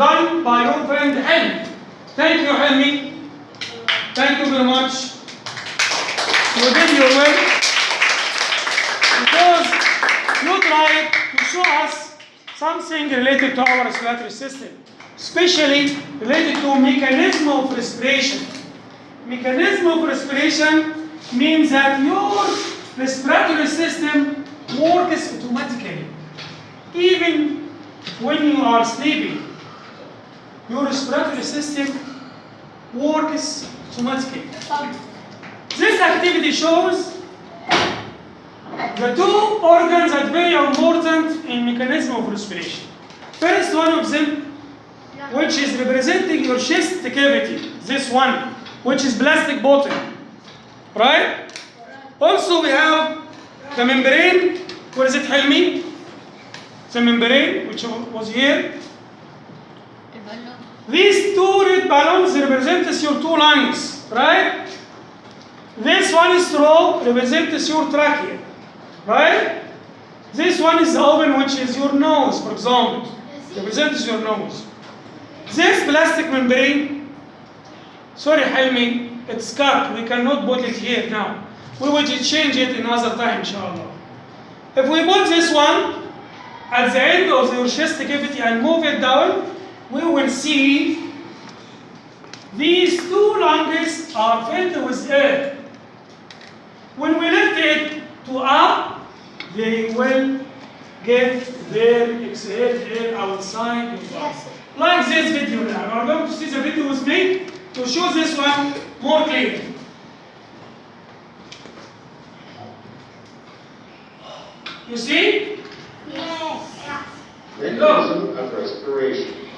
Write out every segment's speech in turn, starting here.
done by your friend Helmi. Thank you, Helmi. Thank you very much. You did your work because you tried to show us something related to our respiratory system, especially related to mechanism of respiration. Mechanism of respiration means that your respiratory system works automatically. Even when you are sleeping, your respiratory system works automatically. This activity shows the two organs that very important in mechanism of respiration. First one of them, which is representing your chest cavity, this one, which is plastic bottle, right? Also we have the membrane, where is it, Helmi? The membrane, which was here. These two red balloons represent your two lungs, right? This one is straw represents your trachea, right? This one is open, which is your nose, for example, represents your nose. This plastic membrane, sorry, Helmi, it's cut. We cannot put it here now. We will change it another time, inshallah. If we put this one at the end of your chest cavity and move it down, we will see these two lungs are filled with air. When we lift it to up, they will get their exhaled air outside your body. Like this video now. You are going to see the video with me to show this one more clearly. You see? Yes. Look. Mechanism of respiration.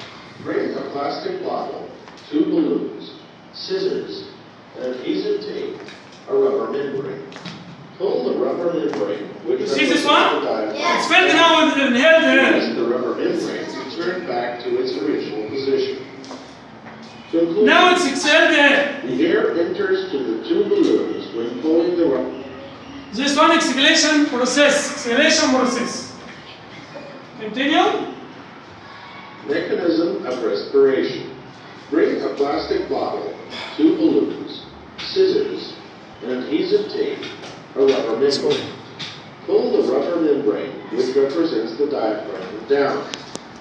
Bring a plastic bottle, two balloons, scissors, an adhesive tape, a rubber membrane. Pull the rubber membrane, which You see this one? represents the It's filled now with inhaled air. The rubber membrane return back to its original position. Conclusion. Now it's exhaled. The air enters to the two balloons when pulling the rubber. This one exhalation process. Exhalation process. Continue. Mechanism of respiration. Bring a plastic bottle, two balloons, scissors, an adhesive tape, a rubber membrane. Pull the rubber membrane, which represents the diaphragm, down.